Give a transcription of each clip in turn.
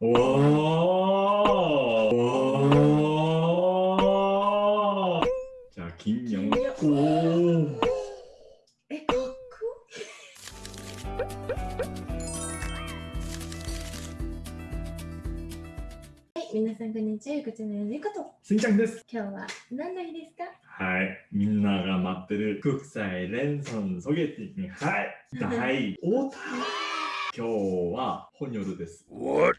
おおじゃあ金魚。おおえかっはい皆さんこんにちは。こちらのゆこと。すみちゃんです。今日は何の日ですか？はい。みんなが待ってる国際レンソンソゲティに。はい。大 今日は本夜です。What?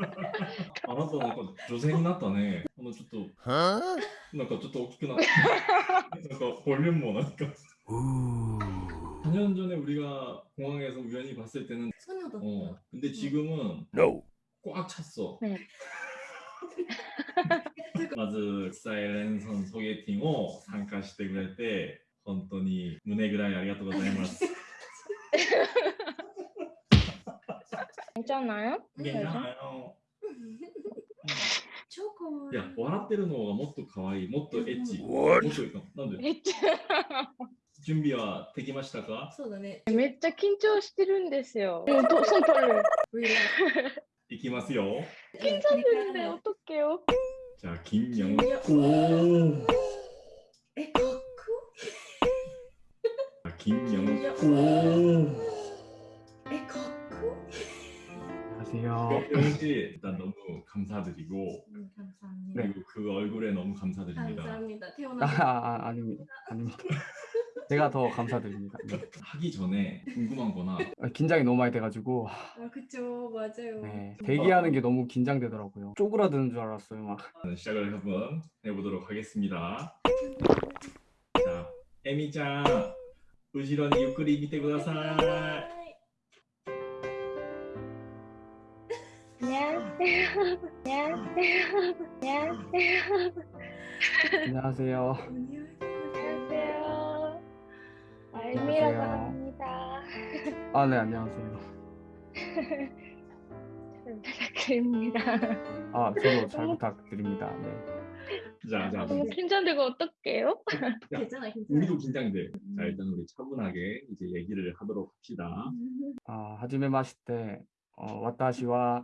あなたなんか女性になったね。あのちょっと Huh? なんかちょっと大きくなった。なんか볼륨もなんか Ooh. 4년 전에 우리가 공항에서 우연히 봤을 때는 そうなんだ。 어 근데 지금은 No. 꽉 찼어. 네. まずサイレンソンソゲティンを参加してくれて本当に胸ぐらいありがとうございます。 괜찮아요? いやあの 超可愛い。いや、笑ってるのがもっと可愛い、もっとエッチ。もっとなんで？エッチ。準備はできましたか？そうだね。めっちゃ緊張してるんですよ。もうと、そうとる。いきますよ。緊張するんだよ、とけよ。じゃあ、金にゃん。お。え、かっこ。金にゃん。お。 안녕하세요. 영씨 일단 너무 감사드리고 うん、감사합니다 그리고 그 얼굴에 너무 감사드립니다. 감사합니다. 태어나. 아, 아, 아 닙니다. 아닙니다. 제가 더 감사드립니다. 네. 하기 전에 궁금한 거나 아, 긴장이 너무 많이 돼가지고 아, 그쵸, 맞아요. 네, 대기하는 게 너무 긴장되더라고요. 쪼그라드는 줄 알았어요. 막 시작을 한번 해보도록 하겠습니다. 자, 에미짱, 우시로니 유크리 밑에 구다사 안녕하세요. 안녕하세요. 안녕하세요. 안녕하세요. 안녕하세요. 알미라고 안녕하세요. 합니다. 아, 네, 안녕하세요. 잘 부탁드립니다. 아, 저도 잘 부탁드립니다. 네. 자, 자, 너무 긴장되고 어떡해요? 괜찮아, 괜찮아. 우리도 긴장돼. 자, 일단 우리 차분하게 이제 얘기를 하도록 합시다. 아, 하지메 마시테. 어, 와타시와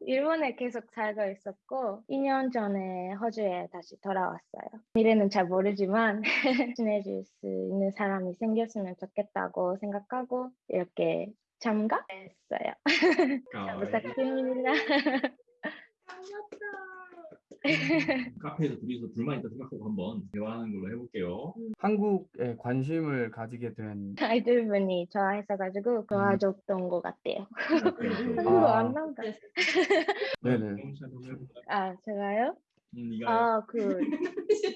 일본에 계속 살고 있었고 2년 전에 호주에 다시 돌아왔어요. 미래는 잘 모르지만 친해질 수 있는 사람이 생겼으면 좋겠다고 생각하고 이렇게 참가했어요. 잘 가와이. 부탁드립니다. 카페에서 둘이서 둘만 있다 생각하고 한번 대화하는 걸로 해볼게요. 한국에 관심을 가지게 된 아이들분이 좋아했어가지고 도와줬던 것 같아요. 한국어 아. 안 나온다. 네네. 아 제가요? 음, 네가 아 그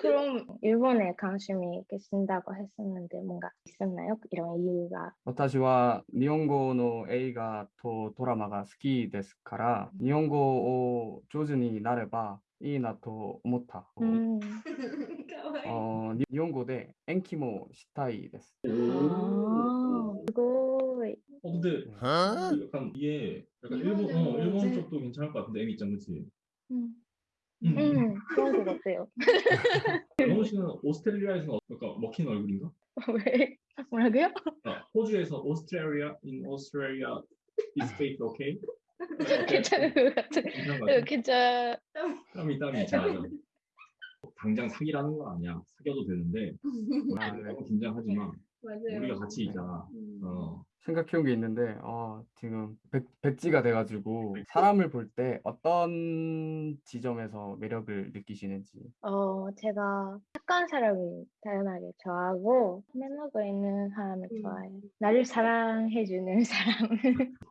그럼 일본에 관심이 계신다고 했었는데 뭔가 있었나요? 이런 이유가 私は日本語の映画とドラマが好きですから、日本語を上手になれば いいなと思った。 음. かわいい。あに日本語で延期もしたいです。 아, 그거 어, 근데 Huh? 약간 이게 약간 일본 일본 어, 일본 이제- 쪽도 괜찮을 것 같은데 에미 짱 그치? 음, 음. 음 그런 것 같아요. 영호 씨는 오스트레일리아에서 약간 먹힌 얼굴인가? 왜 뭐라고요? 아, 호주에서 오스트레일리아 in Australia is fake okay? 괜찮은 것 같아. 괜찮은 것 같아? 괜찮. 땀이 땀이 자 당장 사기라는 건 아니야 사귀어도 되는데 아, 너무 긴장하지 마 맞아요. 우리가 같이 있잖아. 음. 어. 생각해온 게 있는데 어, 지금 백, 백지가 돼가지고 사람을 볼 때 어떤 지점에서 매력을 느끼시는지 어, 제가 착한 사람을 다양하게 좋아하고 매너가 있는 사람을 음. 좋아해요. 나를 사랑해주는 사람.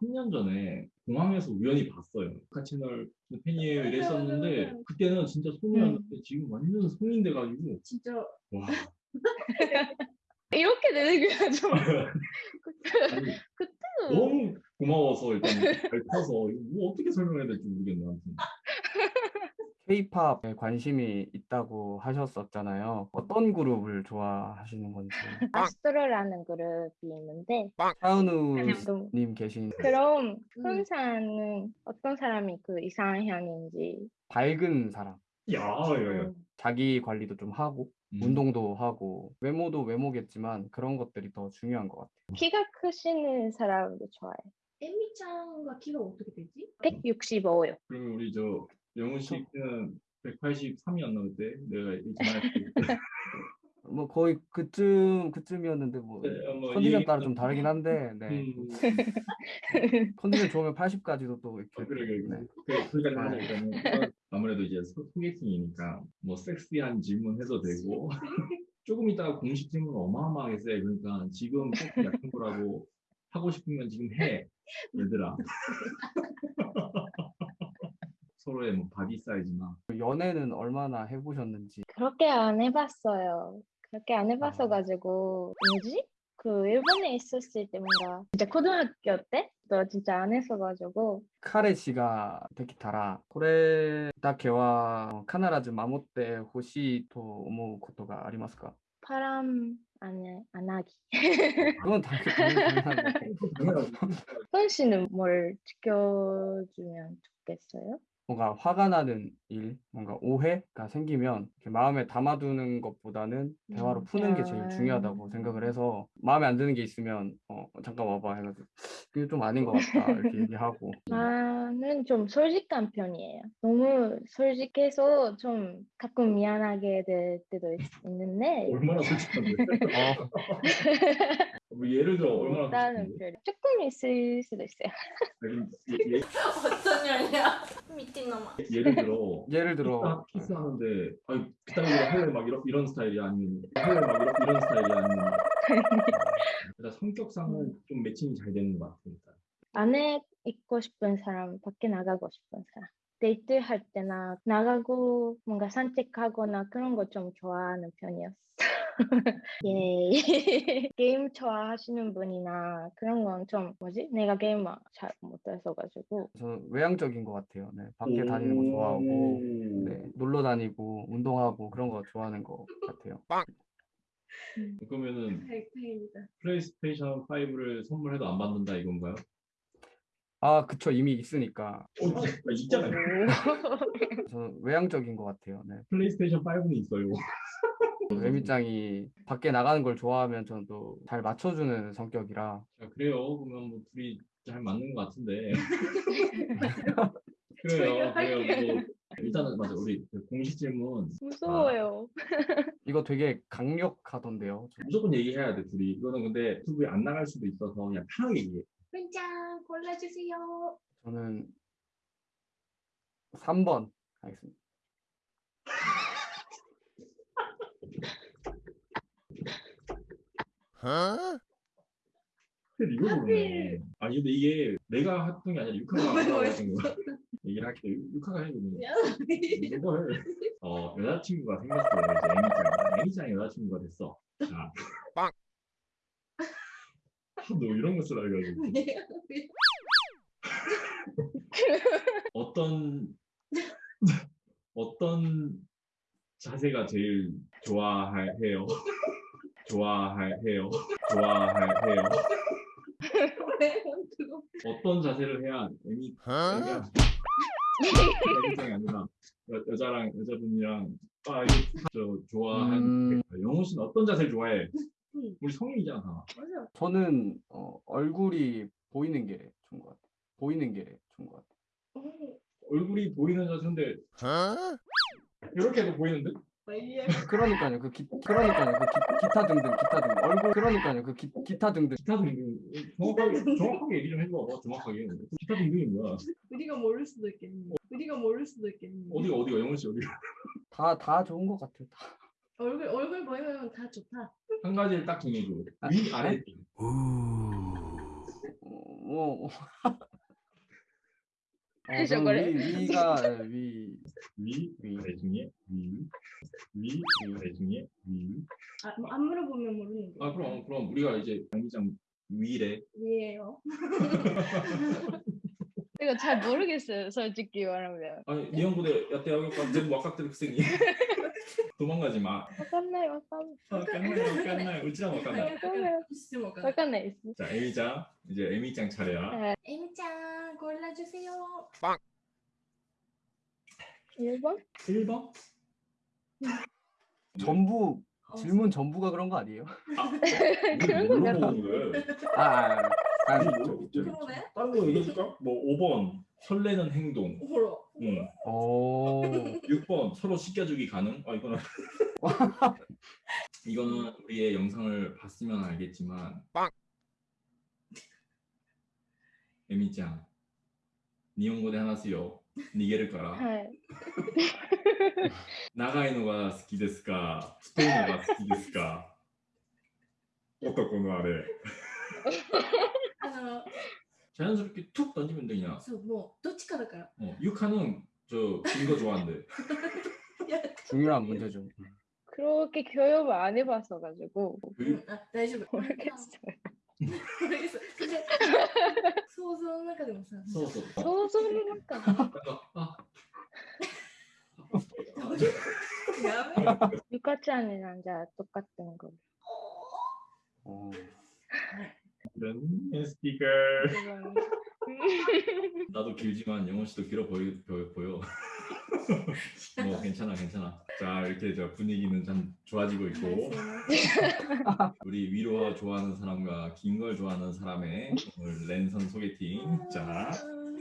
3년 전에 공항에서 우연히 봤어요. 아카 채널 팬이에요 이랬었는데 그때는 진짜 송이었는데 지금 완전 송인 돼가지고 진짜 와 이렇게 되는 게 좀. 아니, 그때는 너무 고마워서 일단 이거 뭐 어떻게 설명해야 될지 모르겠네 아무튼. K-팝에 관심이 있다고 하셨었잖아요. 어떤 그룹을 좋아하시는 건지. 아스트로라는 그룹이 있는데 차은우님 계신 그럼 음. 훈사는 어떤 사람이 그 이상현인지 밝은 사람. 야, 야, 야. 음, 자기 관리도 좀 하고 음. 운동도 하고 외모도 외모겠지만 그런 것들이 더 중요한 것 같아요. 키가 크시는 사람도 좋아해요. 에미짱과 키가 어떻게 되지? 165요. 그러면 우리 저 영훈 씨는 183이었나 그때 내가 이전할 때 뭐 거의 그쯤 그쯤이었는데 뭐 네, 뭐 컨디션 이- 따라 좀 다르긴 한데 네. 음, 컨디션 좋으면 80까지도 또 이렇게 어, 그래 그래 네. 그래 그 아무래도 이제 소- 소개팅이니까 뭐 섹시한 질문 해도 되고 조금 있다가 공식 질문 어마어마하게 세 그러니까 지금 꼭 약한 거라고 하고 싶으면 지금 해 얘들아. 서로의 뭐 body 사이즈나. 연애는 얼마나 해보셨는지. 그렇게 안 해봤어요. 그렇게 안 아. 해봤어가지고 뭐지? 그 일본에 있었을 때 뭔가 진짜 고등학교 때또 진짜 안 했어가지고 彼氏ができたらこれだけは必ず守ってほしいと思うことがありますか 바람 안, 해- 안 하기. 그건 당연히 당연한 거고 훈 씨는 뭘 지켜주면 좋겠어요? 뭔가 화가 나는 일, 뭔가 오해가 생기면 이렇게 마음에 담아두는 것보다는 대화로 음. 푸는 게 제일 중요하다고 아. 생각을 해서 마음에 안 드는 게 있으면 어 잠깐 와봐 해가지고 그게 좀 아닌 것 같다 이렇게 얘기하고 나는 좀 솔직한 편이에요. 너무 솔직해서 좀 가끔 미안하게 될 때도 있, 있는데 얼마나 솔직한데 어, 뭐 예를 들어 얼마나 나는 별 조금 있을 수도 있어요. 아니, 예, 예, 어떤 년이야? 미친 놈아. 예를 들어 예를 들어 키스, 키스하는데 아니 그따위로 할래 막 이런 이런 스타일이 아니면 할래 막 이런 이런 스타일이 아니면 일단 성격상은 좀 매칭이 잘 되는 것 같아 일단 안에 있고 싶은 사람, 밖에 나가고 싶은 사람. 데이트 할 때나 나가고 뭔가 산책하거나 그런 거 좀 좋아하는 편이었어. 예. 게임 좋아하시는 분이나 그런 건 좀 뭐지? 내가 게임 잘 못해서가지고 저는 외향적인 것 같아요. 네, 밖에 다니는 거 좋아하고 오. 네, 놀러 다니고 운동하고 그런 거 좋아하는 것 같아요. 그러면은 백페이다. 플레이스테이션 5를 선물해도 안 받는다 이건가요? 아 그쵸 이미 있으니까 어, 있잖아요. 저는 외향적인 것 같아요. 네. 플레이스테이션 5는 있어요. 에미짱이 밖에 나가는 걸 좋아하면 저는 또 잘 맞춰주는 성격이라 자, 그래요. 그러면 뭐 둘이 잘 맞는 것 같은데. 그래요. 그래요. 뭐 일단은 맞아. 우리 그 공식 질문 무서워요. 이거 되게 강력하던데요. 저- 무조건 얘기해야 돼 둘이. 이거는 근데 유튜브에 안 나갈 수도 있어서 그냥 편하게 얘기해. 훈짱 골라주세요. 저는 3번 하겠습니다. Huh? 근데 이거 모르네. 아니 근데 이게 내가 했던 게 아니라 유카가 왜, 왜? 했던 거. 얘기를 할게. 유카가 해 그러면. 미안해. 이거 해. 어 여자친구가 생겼어요. 이제 애미짱. 애미짱이 여자친구가 됐어. 자. 빵. 아, 너 이런 거 쓰라 해가지고. 어떤 어떤 자세가 제일 좋아해요? 좋아해요? 좋아해요? 어떤 자세를 해야 애미 Huh? 애미야 애미짱이 아니라 여, 여자랑 여자분이랑 아 이거 저 좋아하는 음. 영호 씨는 어떤 자세를 좋아해? 음. 우리 성인이잖아 다. 맞아. 저는 어, 얼굴이 보이는 게 좋은 것 같아요. 보이는 게 좋은 것 같아요. 음, 얼굴이 보이는 자세인데 Huh? 이렇게 해도 보이는데? 마이야. 그러니까요. 그 기, 그러니까요. 그 기, 기타 등등 기타 등등 얼굴 그러니까요. 그 기, 기타 등등 기타 등등 정확하게 정확하게 얘기 좀 해봐. 정확하게 기타 등등이 뭐야? 우리가 모를 수도 있겠네. 우리가 모를 수도 있겠네. 어디가 어디가 영원 씨 어디가? 다 다 좋은 것 같아요. 다. 얼굴 얼굴 보이면 다 좋다. 한 가지를 딱 정해줘. 위 아래. 어, 뭐 어? 위, 위가 예, 위위 위. 아래 중에 위. 위 아래 중에 위. 아, 안 물어보면 모르는 거. 아 그럼 그럼 우리가 이제 양기장 위래. 위에요. 제가 잘 모르겠어요 솔직히 말하면. 아니 니형부대 야대학교까지 전부 와깍들 학생이. 도망가지 마. 와깐나이 와깐 와깐나이 와깐나이 우찌랑 와깐나이 와깐나이 자 에미짱 이제 에미짱 차례야. 네. 에미짱 골라주세요. 빵. 1번? 1번? 음. 전부 어. 질문 전부가 그런 거 아니에요? 아, 그런 거 같아. 아, 아, 아, 아니, 아, 뭐, 저, 그러네. 다른 거 얘기해줄까? 뭐 5번 설레는 행동. 뭐라? 응. 오, 6번 서로 씻겨주기 가능. 아 이거는 이거는 우리의 영상을 봤으면 알겠지만 에미짱 니온고대 하나스요. 니게를 까라. はい。 나가이노가 好きですか太いのが好きですか男のあれ 아, 자연스럽게 툭 던지면 되냐 そうもうどっちからか。 어, 육하는 저긴거 좋아한대 중요한 문제죠. 그렇게 교육을 안 해봐서 가지고 그 あ大丈夫。 모르겠어요. モルゲス。で想像の中でもさ。 써서 想像の中で 약간 아 やべえ。ゆかちゃんになんじゃ똑같은 거. 어, 이런 스티커. 이건 나도 길지만 영원 씨도 길어 보이, 보여. 뭐 괜찮아 괜찮아. 자 이렇게 저 분위기는 참 좋아지고 있고. 우리 위로 좋아하는 사람과 긴 걸 좋아하는 사람의 오늘 랜선 소개팅. 자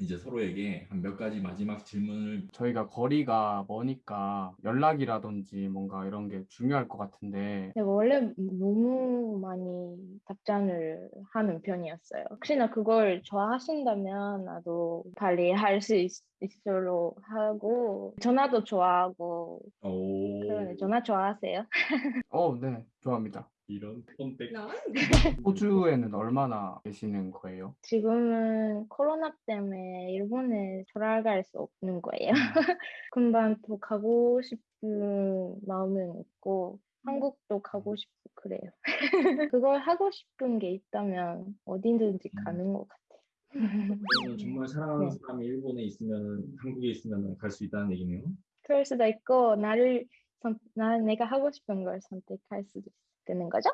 이제 서로에게 한 몇 가지 마지막 질문을 저희가 거리가 머니까 연락이라든지 뭔가 이런 게 중요할 것 같은데 내가 원래 너무 많이 답장을 하는 편이었어요. 혹시나 그걸 좋아하신다면 나도 빨리 할수 있도록 하고 전화도 좋아하고 오 그러네 전화 좋아하세요? 어, 네, 좋아합니다. 이런 폰백 なん 호주에는 얼마나 계시는 거예요? 지금은 코로나 때문에 일본에 돌아갈 수 없는 거예요. 금방 또 가고 싶은 마음은 있고 한국도 가고 싶고 그래요. 그걸 하고 싶은 게 있다면 어디든지 음. 가는 것 같아요. 저는 정말 사랑하는 네. 사람이 일본에 있으면 한국에 있으면 갈 수 있다는 얘기네요 그럴 수도 있고 나를 선, 나 내가 하고 싶은 걸 선택할 수도 거죠? 되는 거지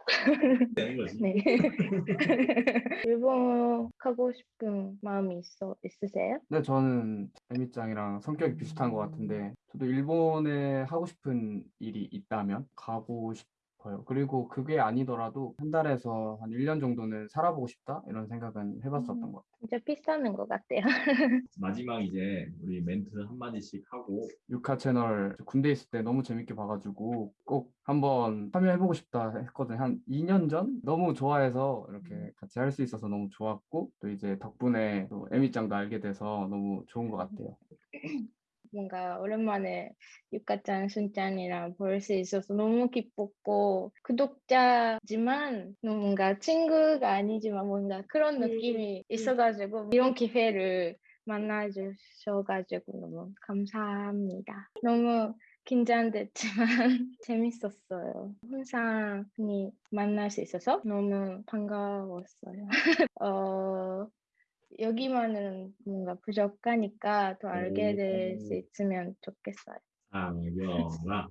네. 일본 가고 싶은 마음이 있어 있으세요? 네, 저는 에미짱이랑 성격이 비슷한 것 같은데 저도 일본에 하고 싶은 일이 있다면 가고 싶 어요. 그리고 그게 아니더라도 한 달에서 한 1년 정도는 살아보고 싶다 이런 생각은 해봤었던 음. 것 같아요. 진짜 비슷하는 것 같아요. 마지막 이제 우리 멘트 한마디씩 하고 유카 채널 군대 있을 때 너무 재밌게 봐가지고 꼭 한번 참여해보고 싶다 했거든요. 한 2년 전? 너무 좋아해서 이렇게 같이 할 수 있어서 너무 좋았고 또 이제 덕분에 또 에미짱도 알게 돼서 너무 좋은 것 같아요. 뭔가 오랜만에 유카짱, 순짱이랑 볼 수 있어서 너무 기뻤고 구독자지만 뭔가 친구가 아니지만 뭔가 그런 음, 느낌이 음. 있어가지고 이런 기회를 만나주셔가지고 너무 감사합니다. 너무 긴장됐지만 재밌었어요. 흔히 만날 수 있어서 너무 반가웠어요. 어, 여기만은 뭔가 부족하니까 더 알게 될수 오. 있으면 좋겠어요. 사겨라 사겨라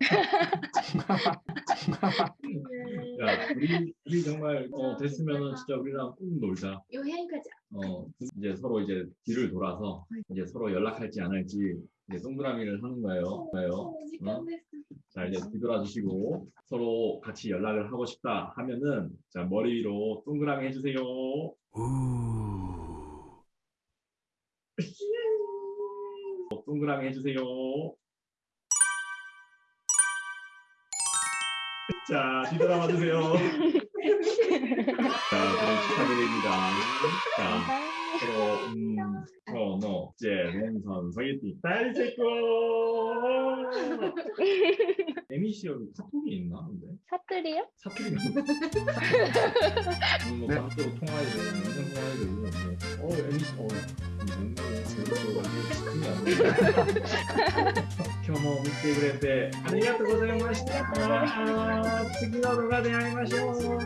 야, 우리, 우리 정말 어, 됐으면 진짜 우리랑 꼭 놀자. 여행 가자. 어, 그 이제 서로 이제 뒤를 돌아서 이제 서로 연락할지 안 할지 이제 동그라미를 하는 거예요. 어? 어? 자, 이제 뒤돌아 주시고 서로 같이 연락을 하고 싶다 하면은 자, 머리 위로 동그라미 해 주세요. 어, 동그라미 해 주세요. 자, 뒤돌아 봐 주세요. 자, 그럼 축하드립니다. 자, 감사합니다. 서로 음, 서너, 제, 랜선, 소개팅, 다이세코. 에미시어로 카톡이 있나 근데? 사투리요? 사투리 뭐 네. 방송으로 통화해야 되고 영상 통화해야 되고 뭐, 어 에미시 어今日も見てくれてありがとうございました。次の動画で会いましょう。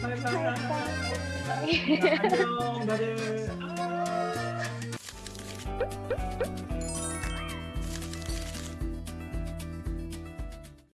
バイバイ。 바이바이. 안녕. 다들. 아.